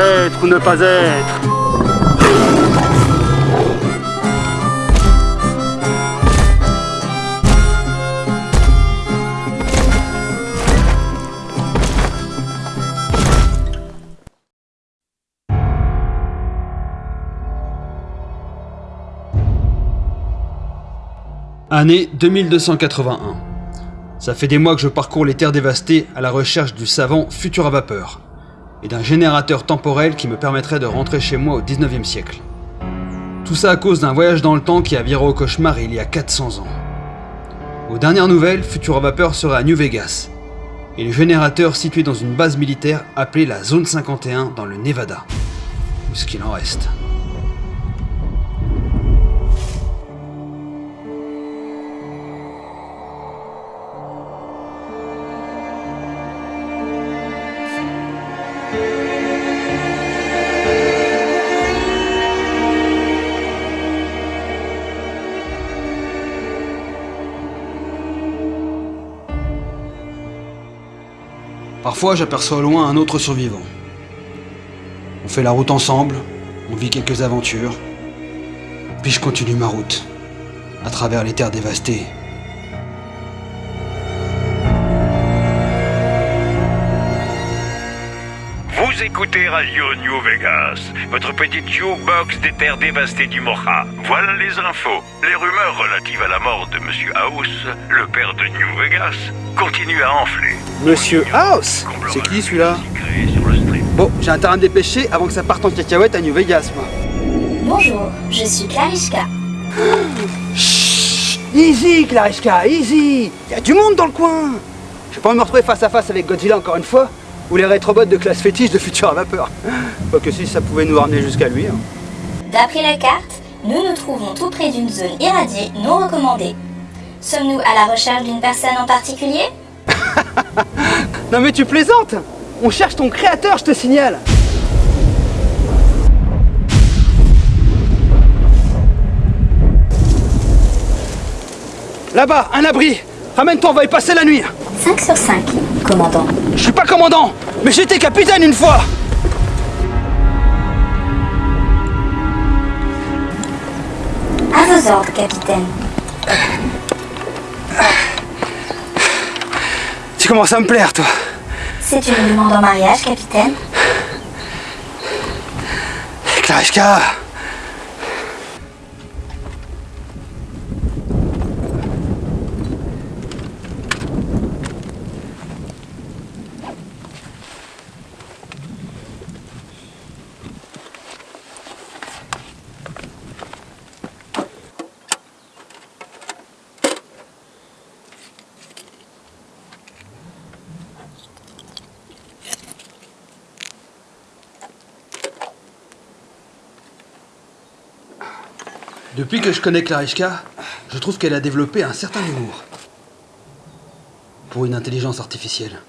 Être ou ne pas être Année 2281. Ça fait des mois que je parcours les terres dévastées à la recherche du savant futur à vapeur et d'un générateur temporel qui me permettrait de rentrer chez moi au 19e siècle. Tout ça à cause d'un voyage dans le temps qui a viré au cauchemar il y a 400 ans. Aux dernières nouvelles, Futura Vapeur serait à New Vegas, et le générateur situé dans une base militaire appelée la Zone 51 dans le Nevada. Ou ce qu'il en reste? Parfois, j'aperçois au loin un autre survivant. On fait la route ensemble, on vit quelques aventures, puis je continue ma route, à travers les terres dévastées. Vous écoutez Radio New Vegas, votre petite jukebox des terres dévastées du Mocha. Voilà les infos. Les rumeurs relatives à la mort de Monsieur House, le père de New Vegas, continuent à enfler. Monsieur House C'est qui celui-là Bon, j'ai intérêt à me dépêcher avant que ça parte en cacahuète à New Vegas, moi. Bonjour, je suis Clarishka. Chut Easy, Clarishka, easy Y a du monde dans le coin J'ai pas envie de me retrouver face à face avec Godzilla encore une fois, ou les rétrobots de classe fétiche de Future à Vapeur. Pas que si ça pouvait nous ramener jusqu'à lui. hein. D'après la carte, nous nous trouvons tout près d'une zone irradiée non recommandée. Sommes-nous à la recherche d'une personne en particulier? Non mais tu plaisantes On cherche ton créateur, je te signale Là-bas, un abri Ramène-toi, on va y passer la nuit 5 sur 5, commandant. Je suis pas commandant, mais j'étais capitaine une fois À vos ordres, capitaine. Tu commences à me plaire, toi C'est une demande en mariage, capitaine Clarishka Depuis que je connais Clarishka, je trouve qu'elle a développé un certain humour. Pour une intelligence artificielle.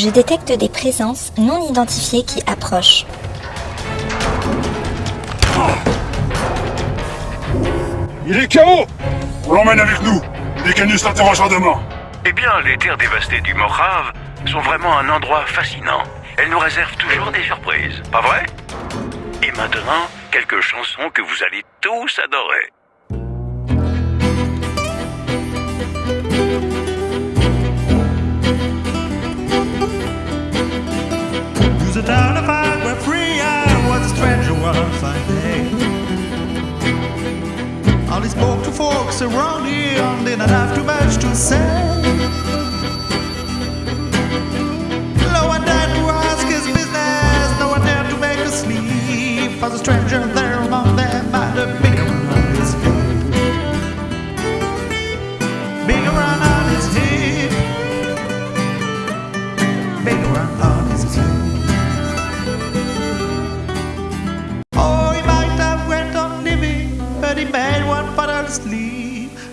Je détecte des présences non identifiées qui approchent. Il est KO On l'emmène avec nous Mécanus l'interrogera demain Eh bien, les terres dévastées du Mojave sont vraiment un endroit fascinant. Elles nous réservent toujours des surprises, pas vrai? Et maintenant, quelques chansons que vous allez tous adorer. A town of five where free I was a stranger one fine day. These spoke to folks around here and didn't have too much to say. No one dared to ask his business, no one dared to make a sleep. As a stranger there among them might have been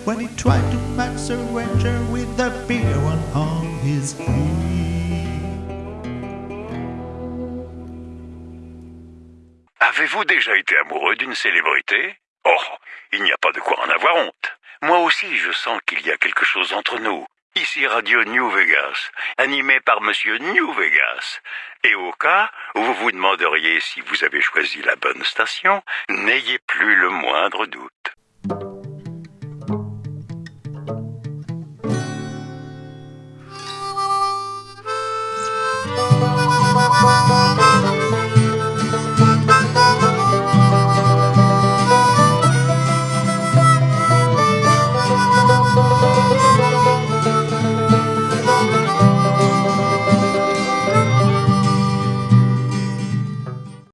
when he tried to max a ranger with the bigger one on his hip. Avez-vous déjà été amoureux d'une célébrité? Oh, il n'y a pas de quoi en avoir honte. Moi aussi, je sens qu'il y a quelque chose entre nous. Ici Radio New Vegas, animé par Monsieur New Vegas. Et au cas où vous vous demanderiez si vous avez choisi la bonne station, n'ayez plus le moindre doute.